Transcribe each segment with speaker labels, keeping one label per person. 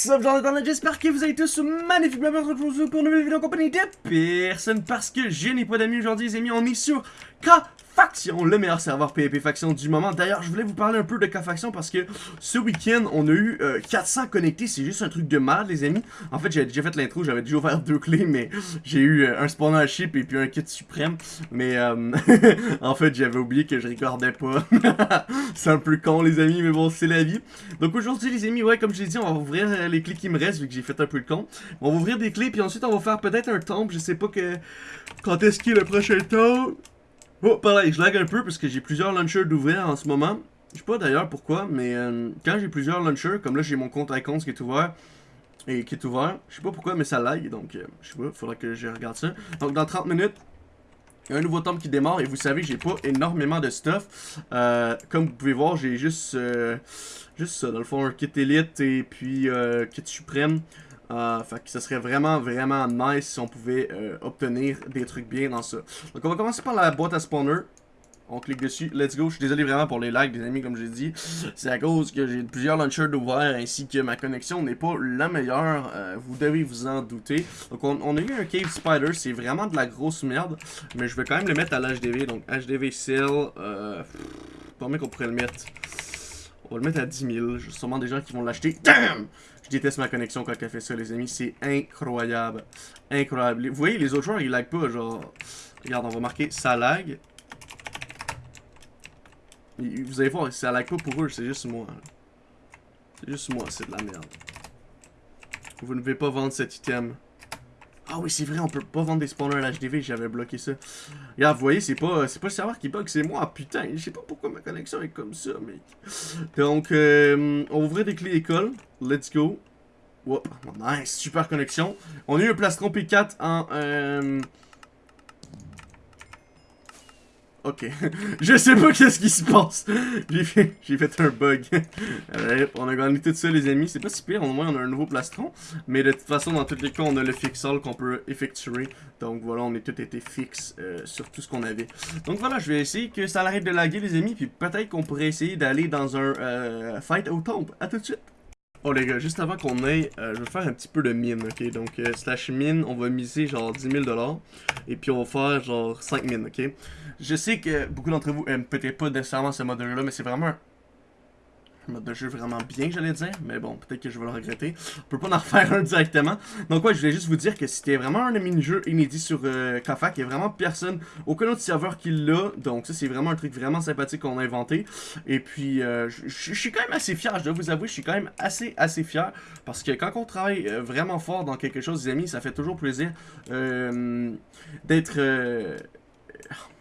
Speaker 1: What's up, Jonathan, j'espère que vous allez tous magnifiquement bien. Pour une nouvelle vidéo en compagnie de personne parce que je n'ai pas d'amis aujourd'hui les amis, on est sur K Faction, le meilleur serveur PvP Faction du moment. D'ailleurs, je voulais vous parler un peu de K-Faction parce que ce week-end, on a eu 400 euh, connectés. C'est juste un truc de mal, les amis. En fait, j'avais déjà fait l'intro, j'avais déjà ouvert deux clés, mais j'ai eu euh, un spawner chip et puis un kit suprême. Mais euh, en fait, j'avais oublié que je regardais pas. c'est un peu con, les amis, mais bon, c'est la vie. Donc aujourd'hui, les amis, ouais, comme je l'ai dit, on va ouvrir les clés qui me restent vu que j'ai fait un peu le con. On va ouvrir des clés, puis ensuite, on va faire peut-être un tombe. Je sais pas que quand est-ce qu'il est le prochain tombe. Oh, pareil, je lag un peu parce que j'ai plusieurs launchers d'ouvert en ce moment. Je sais pas d'ailleurs pourquoi, mais euh, quand j'ai plusieurs launchers, comme là j'ai mon compte Icons qui est ouvert, et qui est ouvert, je sais pas pourquoi, mais ça lag, donc euh, je sais pas, faudra que je regarde ça. Donc dans 30 minutes, il y a un nouveau tome qui démarre, et vous savez, j'ai pas énormément de stuff. Euh, comme vous pouvez voir, j'ai juste, juste ça, dans le fond, un kit élite et puis kit suprême. Euh, fait que ce serait vraiment, vraiment nice si on pouvait euh, obtenir des trucs bien dans ça. Donc on va commencer par la boîte à spawner. On clique dessus, let's go. Je suis désolé vraiment pour les lags, les amis, comme j'ai dit. C'est à cause que j'ai plusieurs launchers d'ouvert ainsi que ma connexion n'est pas la meilleure. Euh, vous devez vous en douter. Donc on, a eu un Cave Spider, c'est vraiment de la grosse merde. Mais je vais quand même le mettre à l'HDV. Donc HDV Cell, euh, combien qu'on pourrait le mettre On va le mettre à 10 000. J'ai sûrement des gens qui vont l'acheter. Damn je déteste ma connexion quand elle fait ça, les amis. C'est incroyable. Incroyable. Vous voyez, les autres joueurs, ils lag pas, genre... Regarde, on va marquer ça lag. Vous allez voir, ça lag pas pour eux, c'est juste moi. C'est juste moi, c'est de la merde. Vous ne pouvez pas vendre cet item. Ah oui, c'est vrai, on peut pas vendre des spawners à l'HDV, j'avais bloqué ça. Regarde, vous voyez, c'est pas, pas le serveur qui bug, c'est moi, putain. Je sais pas pourquoi ma connexion est comme ça, mec. Donc, euh, on va ouvrir des clés école. Let's go. Whoop, nice, super connexion. On a eu un plastron P4 en... Euh, Ok. je sais pas qu'est-ce qui se passe. J'ai fait, un bug. on a gagné tout ça, les amis. C'est pas si pire. Au moins, on a un nouveau plastron. Mais de toute façon, dans tous les cas, on a le fixal qu'on peut effectuer. Donc voilà, on est tout été fixe euh, sur tout ce qu'on avait. Donc voilà, je vais essayer que ça arrête de laguer, les amis. Puis peut-être qu'on pourrait essayer d'aller dans un euh, fight au tombe. A tout de suite. Oh les gars, juste avant qu'on aille, euh, je vais faire un petit peu de mine, ok? Donc, euh, slash mine, on va miser genre 10 000 Et puis on va faire genre 5 mines, ok? Je sais que beaucoup d'entre vous aiment peut-être pas nécessairement ce mode là mais c'est vraiment mode de jeu vraiment bien, j'allais dire. Mais bon, peut-être que je vais le regretter. On peut pas en refaire un directement. Donc ouais, je voulais juste vous dire que c'était vraiment un mini-jeu inédit sur euh, Kafak. Il n'y a vraiment personne, aucun autre serveur qui l'a. Donc ça, c'est vraiment un truc vraiment sympathique qu'on a inventé. Et puis, euh, je suis quand même assez fier, je dois vous avouer, je suis quand même assez, assez fier. Parce que quand on travaille euh, vraiment fort dans quelque chose, les amis, ça fait toujours plaisir euh, d'être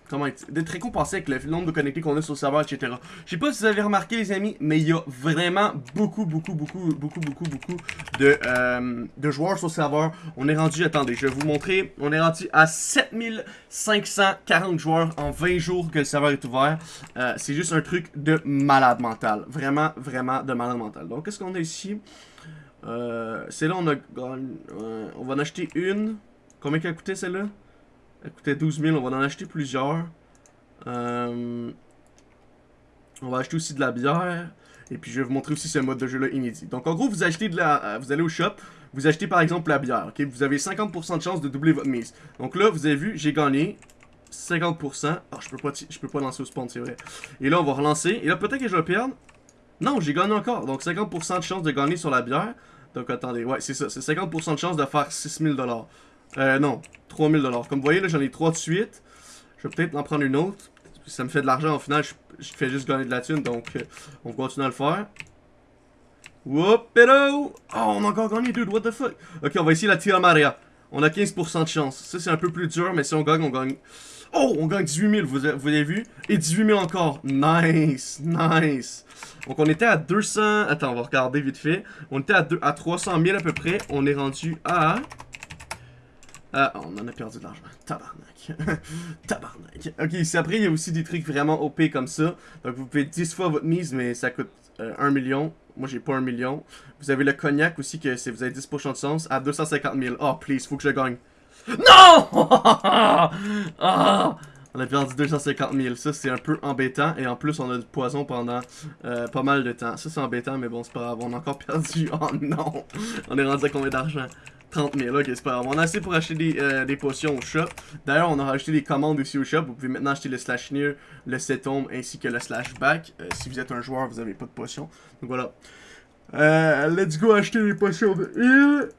Speaker 1: comment d'être récompensé avec le nombre de connectés qu'on a sur le serveur, etc. Je sais pas si vous avez remarqué, les amis, mais il y a vraiment beaucoup, beaucoup, beaucoup, beaucoup, beaucoup, beaucoup de, euh, joueurs sur le serveur. On est rendu, attendez, je vais vous montrer, on est rendu à 7540 joueurs en 20 jours que le serveur est ouvert. Euh, c'est juste un truc de malade mental. Vraiment, vraiment de malade mental. Donc, qu'est-ce qu'on a ici? Euh, celle-là, on a... on va en acheter une. Combien qu'elle a coûté, celle-là? Elle coûtait 12 000, on va en acheter plusieurs. Euh, on va acheter aussi de la bière. Et puis je vais vous montrer aussi ce mode de jeu là inédit. Donc en gros, vous achetez de la, euh, vous allez au shop, vous achetez par exemple la bière, ok? Vous avez 50% de chance de doubler votre mise. Donc là, vous avez vu, j'ai gagné 50%. Ah, je peux pas, je peux pas lancer au spawn, c'est vrai. Et là, on va relancer. Et là, peut-être que je vais perdre. Non, j'ai gagné encore. Donc 50% de chance de gagner sur la bière. Donc attendez, ouais, c'est ça. C'est 50% de chance de faire 6000$. Euh, non, 3000 Comme vous voyez, là, j'en ai 3 de suite. Je vais peut-être en prendre une autre. Ça me fait de l'argent, au final, je, fais juste gagner de la thune, donc euh, on continue à le faire. Whoop, hello! Oh, on a encore gagné, dude, what the fuck? Ok, on va essayer la Tira Maria. On a 15% de chance. Ça, c'est un peu plus dur, mais si on gagne, on gagne... Oh, on gagne 18 000, vous, vous avez vu? Et 18 000 encore. Nice, nice. Donc, on était à 200... Attends, on va regarder vite fait. On était à, à 300 000 à peu près. On est rendu à... Ah, on en a perdu de l'argent. Tabarnak. Tabarnak. Ok, ici après, il y a aussi des trucs vraiment OP comme ça. Donc, vous pouvez 10 fois votre mise, mais ça coûte 1 euh, million. Moi, j'ai pas 1 million. Vous avez le cognac aussi, que si vous avez 10% de chance, à 250 000. Oh, please, faut que je gagne. Non! Ah! On a perdu 250 000. Ça, c'est un peu embêtant. Et en plus, on a du poison pendant euh, pas mal de temps. Ça, c'est embêtant, mais bon, c'est pas grave. On a encore perdu. Oh non! On est rendu à combien d'argent? 30 000, ok, c'est pas grave. On a assez pour acheter des, euh, potions au shop. D'ailleurs, on a rajouté des commandes aussi au shop. Vous pouvez maintenant acheter le slash near, le setom ainsi que le slash back. Euh, si vous êtes un joueur, vous avez pas de potions. Donc voilà. Euh, let's go acheter des potions de heal.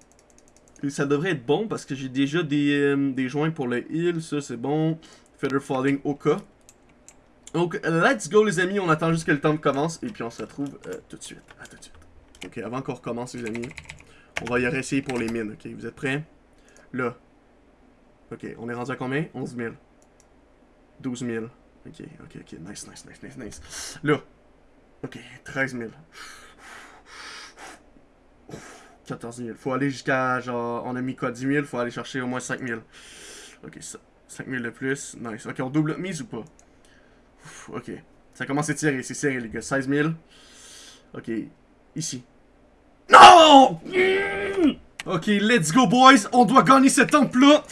Speaker 1: Et ça devrait être bon parce que j'ai déjà des, des joints pour le heal. Ça, c'est bon. Feather Falling au cas. Donc, let's go les amis, on attend juste que le temps commence et puis on se retrouve tout de suite. À tout de suite. Ok, avant qu'on recommence les amis, on va y réessayer pour les mines, ok? Vous êtes prêts? Là. Ok, on est rendu à combien? 11 000. 12 000. Ok, ok, ok, nice, nice, nice, nice, nice. Là. Ok, 13 000. 14 000. Faut aller jusqu'à, genre, on a mis quoi, 10 000? Faut aller chercher au moins 5 000. Ok, ça. 5000 de plus. Nice. Ok, on double mise ou pas? ok. Ça commence à tirer. C'est serré, les gars. 16 000. Ok. Ici. Non! Ok, let's go, boys. On doit gagner ce temple-là.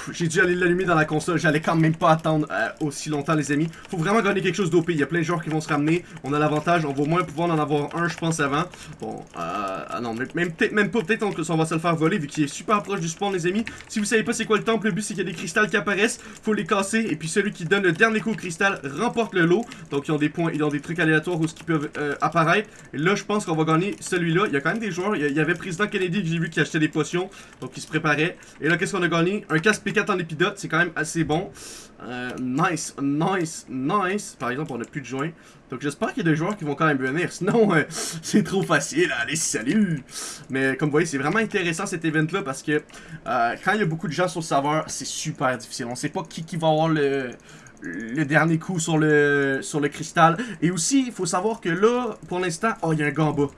Speaker 1: J'ai dû aller l'allumer dans la console. J'allais quand même pas attendre euh, aussi longtemps, les amis. Faut vraiment gagner quelque chose d'OP. Il y a plein de joueurs qui vont se ramener. On a l'avantage. On va au moins pouvoir en avoir un, je pense, avant. Bon, euh, ah non, même même pas. Peut-être qu'on va se le faire voler vu qu'il est super proche du spawn, les amis. Si vous savez pas c'est quoi le temple, le but c'est qu'il y a des cristals qui apparaissent. Faut les casser. Et puis celui qui donne le dernier coup au cristal remporte le lot. Donc ils ont des points, ils ont des trucs aléatoires où ce qui peuvent euh, apparaître. Et là, je pense qu'on va gagner celui-là. Il y a quand même des joueurs. Il y avait Président Kennedy que j'ai vu qui achetait des potions. Donc il se préparait. Et là, qu'est-ce qu'on a gagné? Un casque P4 en épidote. C'est quand même assez bon. Euh, nice, nice, nice. Par exemple, on n'a plus de joints. Donc j'espère qu'il y a des joueurs qui vont quand même venir. Sinon, euh, c'est trop facile. Allez, salut! Mais comme vous voyez, c'est vraiment intéressant cet event-là parce que euh, quand il y a beaucoup de gens sur le serveur, c'est super difficile. On sait pas qui, qui va avoir le, le dernier coup sur le, sur le cristal. Et aussi, il faut savoir que là, pour l'instant, oh, il y a un gars en bas.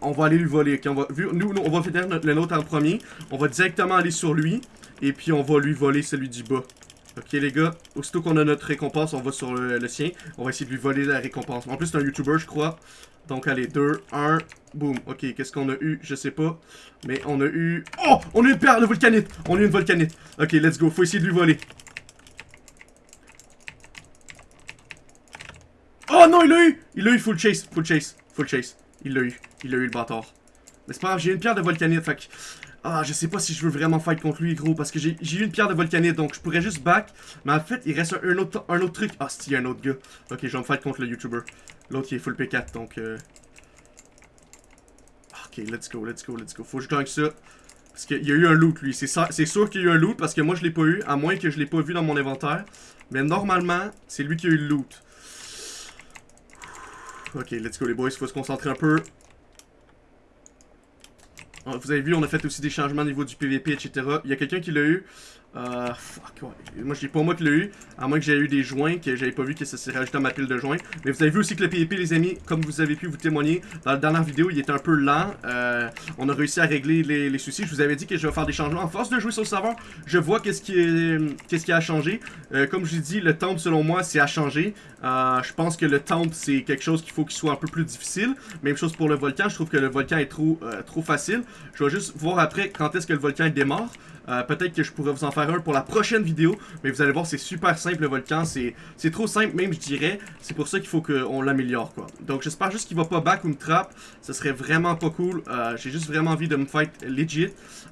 Speaker 1: On va aller lui voler. on va, nous, on va faire le nôtre en premier. On va directement aller sur lui. Et puis on va lui voler celui du bas. Ok les gars, aussitôt qu'on a notre récompense, on va sur le, sien. On va essayer de lui voler la récompense. En plus c'est un YouTuber je crois. Donc allez, 2, 1, boum. Ok, qu'est-ce qu'on a eu? Je sais pas. Mais on a eu... Oh On a une paire de volcanite On a une volcanite. Ok, let's go. Faut essayer de lui voler. Oh non, il l'a eu Il l'a eu, full chase, full chase, full chase. Il l'a eu, il l'a eu le bâtard. Mais c'est pas grave, j'ai une pierre de volcanite, fait que ah, je sais pas si je veux vraiment fight contre lui, gros, parce que j'ai eu une pierre de volcanite, donc je pourrais juste back. Mais en fait, il reste un, autre, un autre truc. Ah, c'est un autre gars. Ok, je vais me fight contre le YouTuber. L'autre, il est full P4, donc... Euh... Ok, let's go, let's go, let's go. Faut que je gagne ça. Parce qu'il y a eu un loot, lui. C'est sûr qu'il y a eu un loot, parce que moi, je l'ai pas eu, à moins que je l'ai pas vu dans mon inventaire. Mais normalement, c'est lui qui a eu le loot. Ok, let's go, les boys. Faut se concentrer un peu. Ah, vous avez vu, on a fait aussi des changements au niveau du PVP, etc. Il y a quelqu'un qui l'a eu. Euh, fuck, ouais. Moi, je dis pas moi qui l'ai eu, à moins que j'ai eu des joints, que j'avais pas vu que ça s'est rajouté à ma pile de joints. Mais vous avez vu aussi que le PvP, les amis, comme vous avez pu vous témoigner, dans la dernière vidéo, il était un peu lent. Euh, on a réussi à régler les, soucis. Je vous avais dit que je vais faire des changements. En force de jouer sur le serveur, je vois qu'est-ce qui, est, qu'est-ce qui a changé. Euh, comme je vous dit, le temple, selon moi, c'est à changer. Euh, je pense que le temple, c'est quelque chose qu'il faut qu'il soit un peu plus difficile. Même chose pour le volcan. Je trouve que le volcan est trop, trop facile. Je vais juste voir après quand est-ce que le volcan démarre. Euh, peut-être que je pourrais vous en faire un pour la prochaine vidéo. Mais vous allez voir, c'est super simple le volcan. C'est trop simple même, je dirais. C'est pour ça qu'il faut qu'on l'améliore, quoi. Donc j'espère juste qu'il va pas back ou me trap. Ce serait vraiment pas cool. Euh, j'ai juste vraiment envie de me fight legit.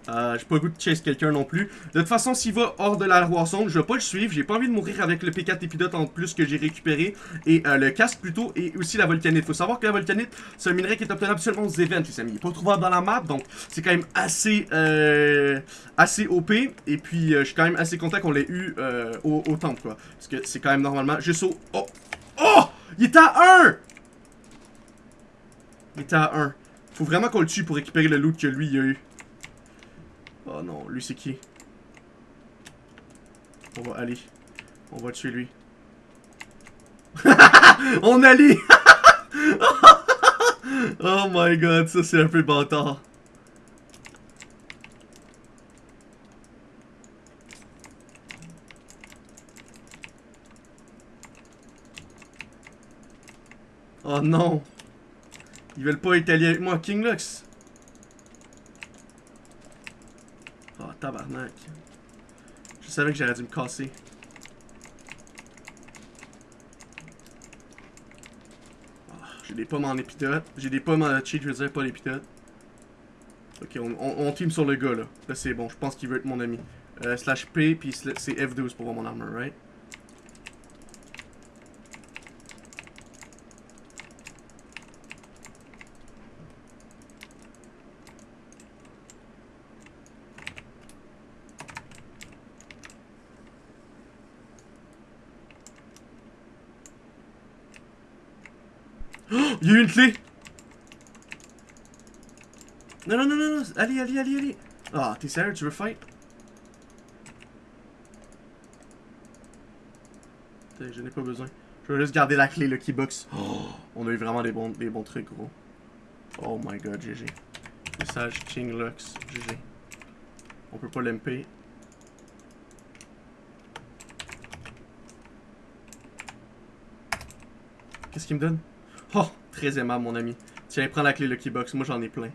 Speaker 1: Euh, j'ai pas le goût de chase quelqu'un non plus. De toute façon, s'il va hors de la Zone, je vais pas le suivre. J'ai pas envie de mourir avec le P4 épidote en plus que j'ai récupéré. Et le casque plutôt. Et aussi la volcanite. Faut savoir que la volcanite, c'est un minerai qui est obtenable seulement aux events, les amis. Il est pas trouvable dans la map. Donc c'est quand même assez, assez OP. Et puis, euh, je suis quand même assez content qu'on l'ait eu euh, au, temple, quoi. Parce que c'est quand même normalement juste au... Oh! Oh! Il était à 1! Il était à 1. Faut vraiment qu'on le tue pour récupérer le loot que lui, il a eu. Oh non, lui, c'est qui? On va aller. On va tuer lui. On allait! oh my god, ça c'est un peu bâtard. Oh non. Ils veulent pas être alliés avec moi, King Lux. Oh, tabarnak. Je savais que j'aurais dû me casser. Ah, j'ai des pommes en épidote. J'ai des pommes en cheat, je veux dire, pas l'épidote. Ok, on, team sur le gars, là. Là, c'est bon. Je pense qu'il veut être mon ami. Euh, slash P, puis c'est F12 pour voir mon armor, right? Il y a eu une clé Non, non, non, non, non, allez, allez, allez, allez Ah, t'es sérieux, tu veux fight Je n'ai pas besoin. Je vais juste garder la clé, le keybox. Oh, on a eu vraiment des bons, des bons trucs, gros. Oh my god, GG. Message King Lux, GG. On peut pas l'MP. Qu'est-ce qu'il me donne? Oh, très aimable, mon ami. Tiens, prends la clé Lucky Box. Moi, j'en ai plein.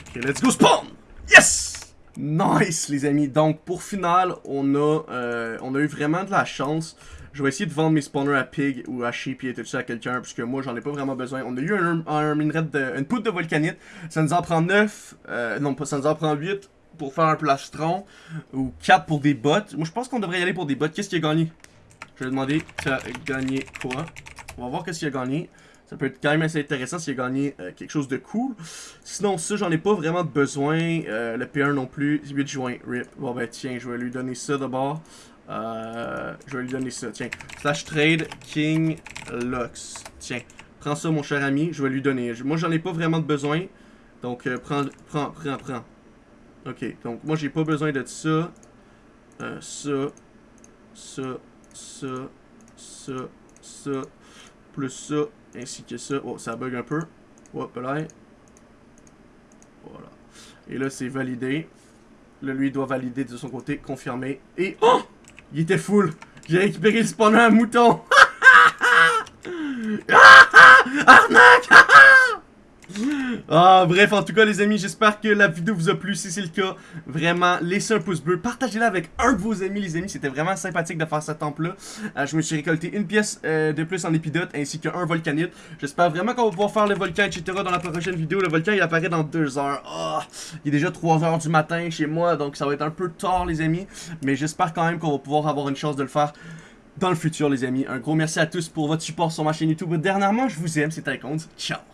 Speaker 1: Ok, let's go spawn! Yes! Nice, les amis. Donc, pour final, on a, euh, on a eu vraiment de la chance. Je vais essayer de vendre mes spawners à Pig ou à Sheep et tout ça à quelqu'un, puisque moi, j'en ai pas vraiment besoin. On a eu un, un de, une poudre de volcanite. Ça nous en prend 9. Euh, non, pas, ça nous en prend 8 pour faire un plastron. Ou 4 pour des bottes. Moi, je pense qu'on devrait y aller pour des bottes. Qu'est-ce qui a gagné? Je vais demander, tu as gagné quoi? On va voir qu'est-ce qu'il a gagné. Ça peut être quand même assez intéressant s'il a gagné euh, quelque chose de cool. Sinon, ça, j'en ai pas vraiment besoin. Euh, le P1 non plus. 8 juin, rip. Bon, ben tiens, je vais lui donner ça d'abord. Euh, je vais lui donner ça, tiens. Slash trade King Lux. Tiens, prends ça, mon cher ami. Je vais lui donner. Moi, j'en ai pas vraiment besoin. Donc, prends, prends, prends, prends. Ok, donc moi, j'ai pas besoin de ça. ça, ça, ça, ça, ça, plus ça, ainsi que ça. Oh, ça bug un peu. Hop là. Voilà. Et là, c'est validé. Là, lui, doit valider de son côté, confirmer. Et... Oh! Il était full! J'ai récupéré le spawner à mouton! Ah, bref, en tout cas, les amis, j'espère que la vidéo vous a plu. Si c'est le cas, vraiment, laissez un pouce bleu. Partagez-la avec un de vos amis, les amis. C'était vraiment sympathique de faire cette temple-là. Euh, je me suis récolté une pièce euh, de plus en épidote, ainsi qu'un volcanite. J'espère vraiment qu'on va pouvoir faire le volcan, etc. dans la prochaine vidéo. Le volcan, il apparaît dans deux heures. Oh, il est déjà 3 heures du matin chez moi, donc ça va être un peu tard, les amis. Mais j'espère quand même qu'on va pouvoir avoir une chance de le faire dans le futur, les amis. Un gros merci à tous pour votre support sur ma chaîne YouTube. Dernièrement, je vous aime, c'est un compte. Ciao!